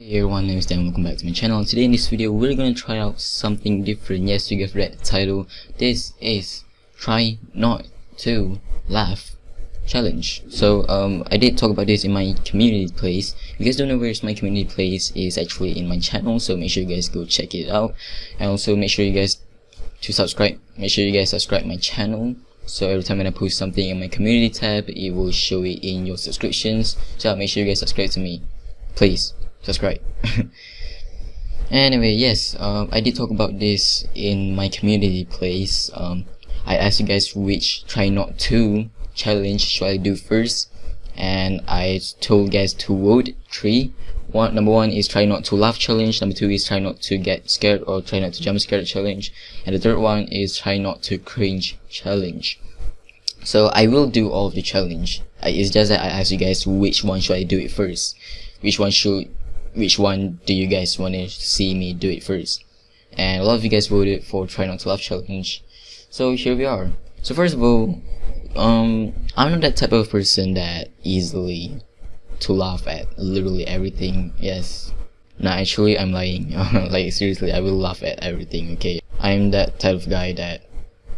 Hey everyone, my name is Dan, welcome back to my channel. Today in this video, we're gonna try out something different. Yes, you have read the title. This is Try Not To Laugh Challenge. So, um, I did talk about this in my community place. If you guys don't know where's my community place, is actually in my channel, so make sure you guys go check it out. And also make sure you guys to subscribe. Make sure you guys subscribe my channel. So every time when I post something in my community tab, it will show it in your subscriptions. So make sure you guys subscribe to me. Please subscribe anyway yes um, I did talk about this in my community place. Um, I asked you guys which try not to challenge should I do first? And I told guys to vote three. One number one is try not to laugh challenge. Number two is try not to get scared or try not to jump scared challenge. And the third one is try not to cringe challenge. So I will do all of the challenge. It's just that I asked you guys which one should I do it first? Which one should which one do you guys want to see me do it first? And a lot of you guys voted for try not to laugh challenge. So here we are. So first of all um i'm not that type of person that easily to laugh at literally everything. Yes. No actually i'm lying. Like seriously i will laugh at everything okay? I'm that type of guy that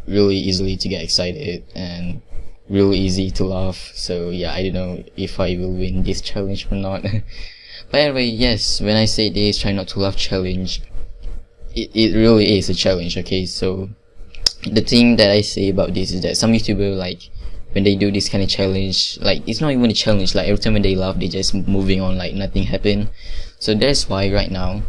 really easily to get excited and real easy to laugh. So yeah i don't know if i will win this challenge or not But way, yes, when I say this try not to laugh challenge, it, it really is a challenge, okay? So, the thing that I say about this is that some YouTuber, like, when they do this kind of challenge, like, it's not even a challenge, like, every time when they laugh, they just moving on, like, nothing happened. So that's why right now,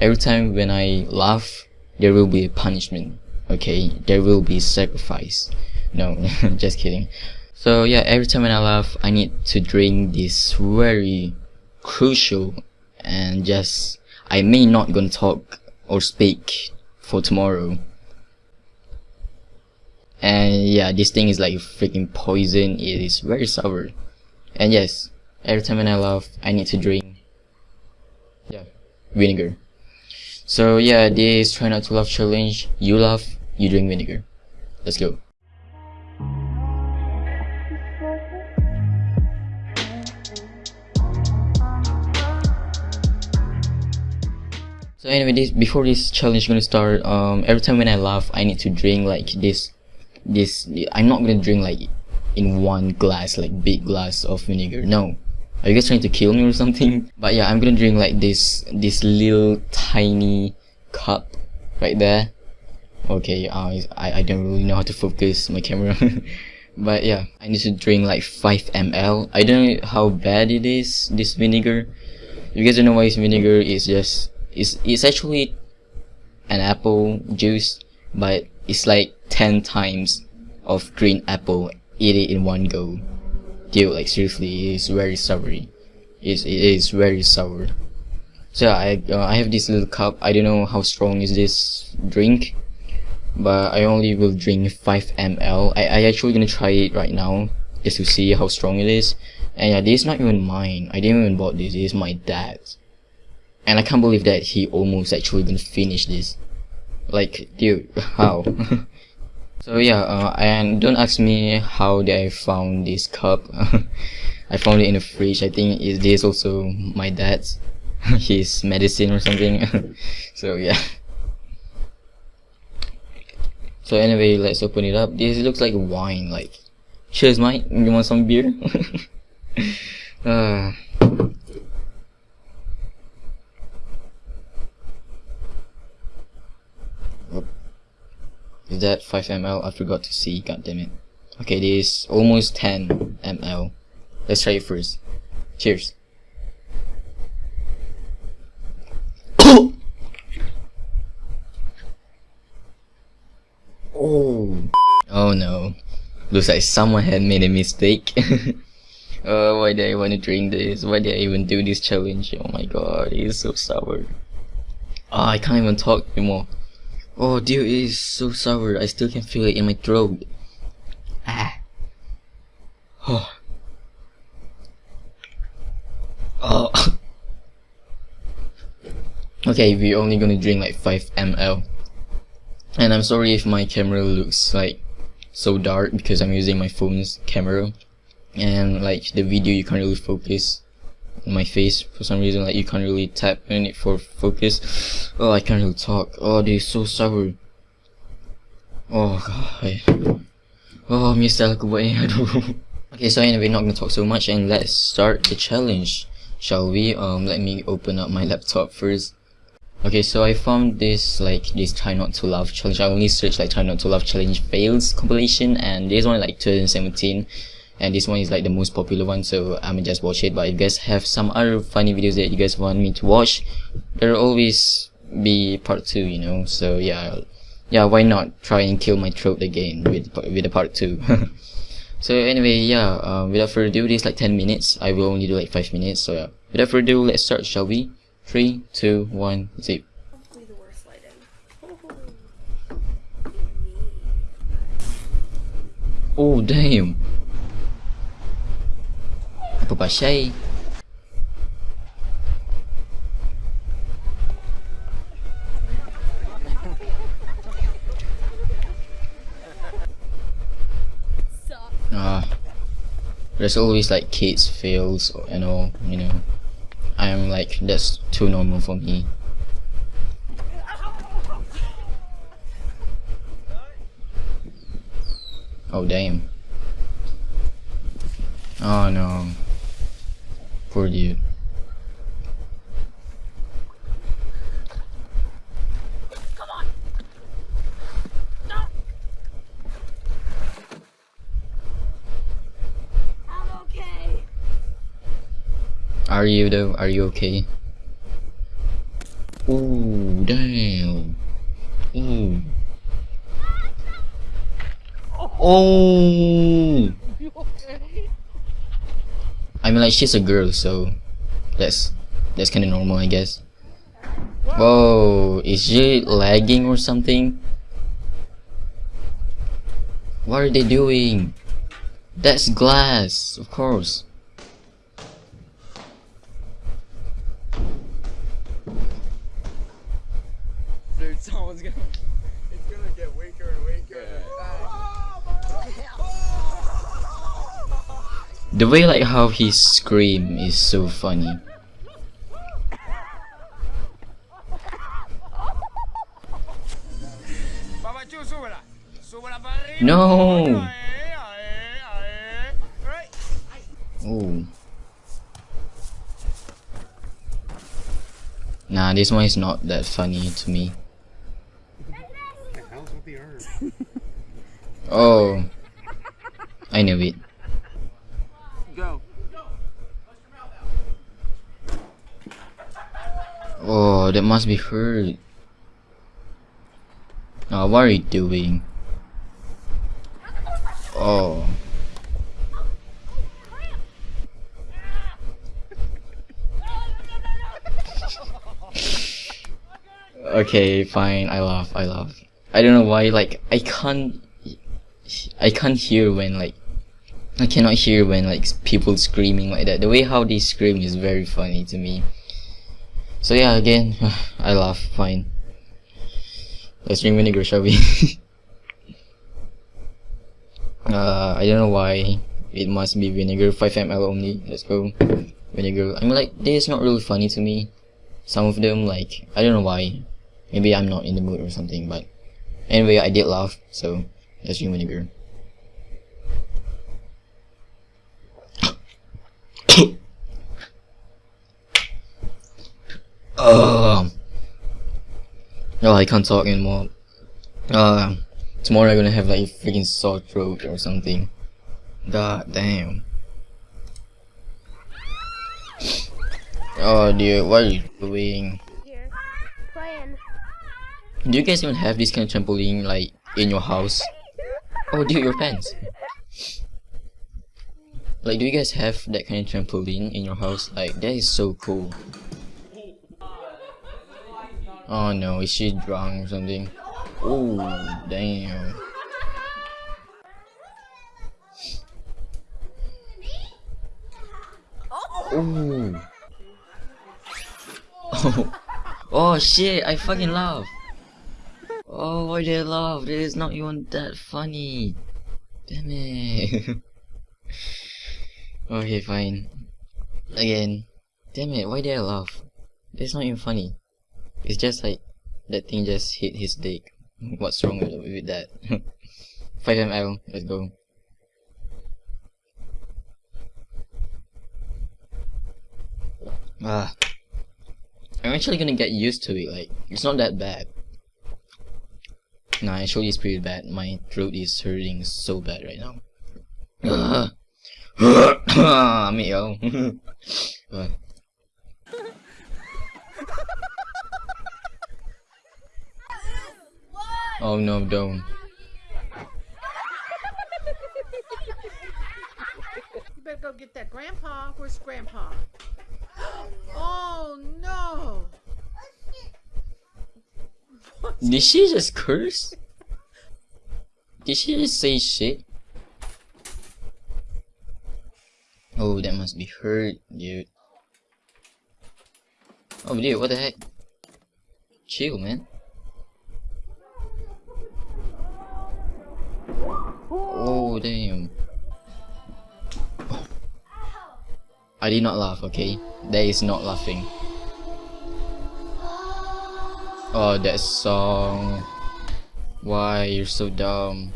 every time when I laugh, there will be a punishment, okay? There will be sacrifice. No, just kidding. So yeah, every time when I laugh, I need to drink this very crucial and just I may not gonna talk or speak for tomorrow. And yeah, this thing is like freaking poison. It is very sour. And yes, every time when I laugh, I need to drink yeah vinegar. So yeah, this try not to laugh challenge. You laugh, you drink vinegar. Let's go. So anyway, this before this challenge is gonna start, um, every time when I laugh, I need to drink like this, this. I'm not gonna drink like in one glass, like big glass of vinegar. No, are you guys trying to kill me or something? But yeah, I'm gonna drink like this, this little tiny cup right there. Okay, uh, I I don't really know how to focus my camera. but yeah, I need to drink like 5 ml. I don't know how bad it is, this vinegar. If you guys don't know why it's vinegar, it's just it's, it's actually an apple juice, but it's like 10 times of green apple eat it in one go. Dude, like seriously, it's very sour. It's, it is very sour. So I, uh, I have this little cup. I don't know how strong is this drink, but I only will drink 5 ml. I, I actually gonna try it right now just to see how strong it is. And yeah, this is not even mine. I didn't even bought this. This is my dad's. And I can't believe that he almost actually gonna finish this. Like, dude, how? so yeah, uh, and don't ask me how did I found this cup. I found it in the fridge. I think is this also my dad's, his medicine or something. so yeah. So anyway, let's open it up. This looks like wine. Like, cheers, Mike. You want some beer? uh, Is that 5 ml? I forgot to see, god damn it. Okay, this is almost 10 ml. Let's try it first. Cheers. oh. Oh no. Looks like someone had made a mistake. oh, why did I want to drink this? Why did I even do this challenge? Oh my god, it is so sour. Oh, I can't even talk anymore. Oh dude, it is so sour. I still can feel it in my throat. Ah. Oh. Oh. okay, we're only gonna drink like 5 ml. And I'm sorry if my camera looks like so dark because I'm using my phone's camera. And like the video you can't really focus. In my face for some reason. Like you can't really tap on it for focus. Oh, I can't really talk. Oh, they're so sour. Oh god. Oh, Mr. aku buat ni. Aduh. Okay, so anyway, not gonna talk so much and let's start the challenge. Shall we? Um, let me open up my laptop first. Okay, so I found this like this try not to laugh challenge. I only searched like try not to laugh challenge fails compilation, and this one like 2017, and this one is like the most popular one. So I'm gonna just watch it. But if you guys have some other funny videos that you guys want me to watch, there'll always be part two. You know. So yeah, yeah. Why not try and kill my throat again with with a part two? so anyway, yeah. Um, without further ado, this like 10 minutes. I will only do like 5 minutes. So yeah. Without further ado, let's start. Shall we? Three, two, one, zip. Hopefully the worst lighting. Oh damn. Apa pasal? Ah. There's always like kids fails and all, you know. I'm like that's too normal for me. Oh damn. Oh no. Poor dude. Come on. No. I'm okay. Are you though? Are you okay? Ooh, damn. Ooh. Ah, oh. I mean, like she's a girl, so that's that's kind of normal, I guess. Whoa, is she lagging or something? What are they doing? That's glass, of course. The way like how he scream is so funny. Papachu, súbela. Súbela para arriba. No. Oh. Nah, this one is not that funny to me. Oh. I knew it. Go. Oh, that must be hurt. Oh, what are you doing? Oh. Okay, fine. I laugh. I laugh. I don't know why. Like I can't. I can't hear when like. I cannot hear when like people screaming like that. The way how they scream is very funny to me. So yeah, again, I laugh. Fine. Let's drink vinegar, shall we? uh, I don't know why it must be vinegar. 5 ml only. Let's go. Vinegar. I mean, like this is not really funny to me. Some of them, like I don't know why. Maybe I'm not in the mood or something. But anyway, I did laugh. So let's drink vinegar. Um. Oh, I can't talk anymore. Uh, tomorrow I'm gonna have like a freaking sore throat or something. God damn. Oh dear, what are you doing? Do you guys even have this kind of trampoline like in your house? Oh dude, your pants. Like, do you guys have that kind of trampoline in your house? Like, that is so cool. Oh no, is she drunk or something? Oh, damn. Oh. Oh. Oh shit, I fucking laugh. Oh, why did I laugh? That is not even that funny. Damn it. okay, fine. Again. Damn it, why did I laugh? That's not even funny. It's just like that thing just hit his dick. What's wrong with, that? 5ml, let's go. Ah. I'm actually gonna get used to it, like, it's not that bad. Nah, actually it's pretty bad. My throat is hurting so bad right now. Ah, me yo. Uh. Oh no, don't. You better go get that grandpa. Where's grandpa? Oh no! Did she just curse? Did she just say shit? Oh, that must be hurt, dude. Oh, dude, what the heck? Chill, man. Damn. I did not laugh, okay? That is not laughing. Oh, that song. Why, you're so dumb.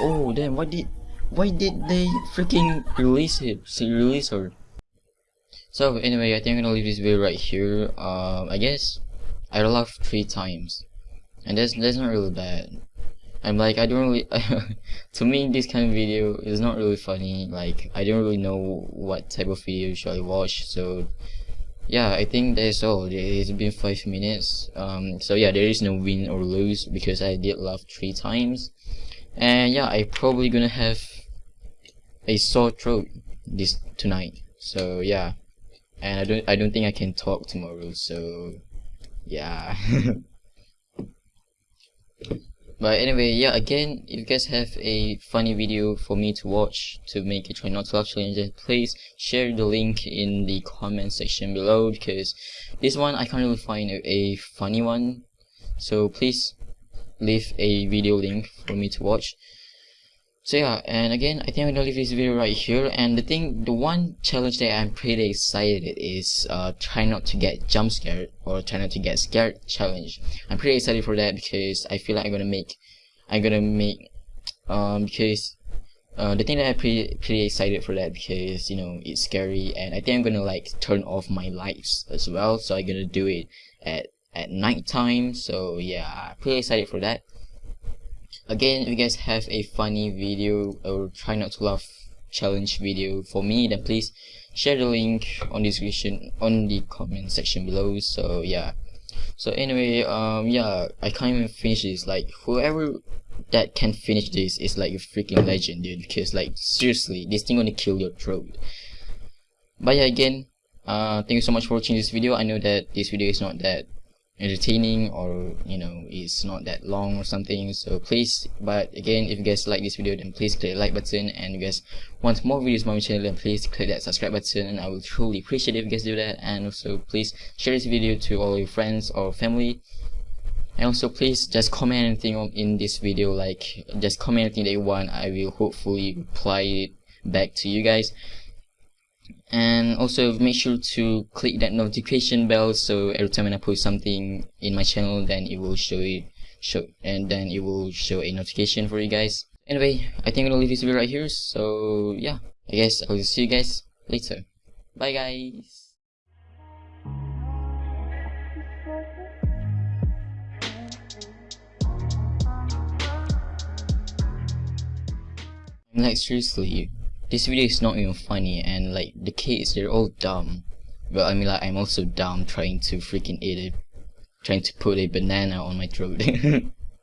Oh, damn, why did... Why did they freaking release it? Release her? So, anyway, I think I'm gonna leave this video right here. Um, I guess I laughed three times. And that's, that's not really bad. I'm like, I don't really, to me this kind of video is not really funny, like, I don't really know what type of video should I watch, so, yeah, I think that's all, it's been 5 minutes, um, so yeah, there is no win or lose, because I did laugh 3 times, and yeah, I probably gonna have a sore throat this, tonight, so yeah, and I don't, I don't think I can talk tomorrow, so, yeah. But anyway, yeah, again, if you guys have a funny video for me to watch to make a try not to laugh challenge, please share the link in the comment section below because this one I can't really find a, a funny one. So please leave a video link for me to watch. So yeah, and again, I think I'm gonna leave this video right here. And the thing, the one challenge that I'm pretty excited is uh, try not to get jump scared or try not to get scared challenge. I'm pretty excited for that because I feel like I'm gonna make, I'm gonna make, um, because uh, the thing that I'm pretty pretty excited for that because you know it's scary and I think I'm gonna like turn off my lights as well. So I'm gonna do it at at night time. So yeah, pretty excited for that again if you guys have a funny video or try not to laugh challenge video for me then please share the link on the description on the comment section below. So yeah. So anyway um yeah i can't even finish this. Like whoever that can finish this is like a freaking legend dude because like seriously this thing gonna kill your throat. But yeah again uh thank you so much for watching this video. I know that this video is not that entertaining or you know it's not that long or something. So please but again if you guys like this video then please click the like button. And you guys want more videos on my channel then please click that subscribe button. And I will truly appreciate if you guys do that. And also please share this video to all your friends or family. And also please just comment anything in this video. Like just comment anything that you want. I will hopefully reply it back to you guys and also make sure to click that notification bell so every time when I post something in my channel then it will show it show and then it will show a notification for you guys. Anyway I think I'm gonna leave this video right here. So yeah I guess I'll see you guys later. Bye guys. Like seriously this video is not even funny and like the kids they're all dumb. But I mean like I'm also dumb trying to freaking eat it trying to put a banana on my throat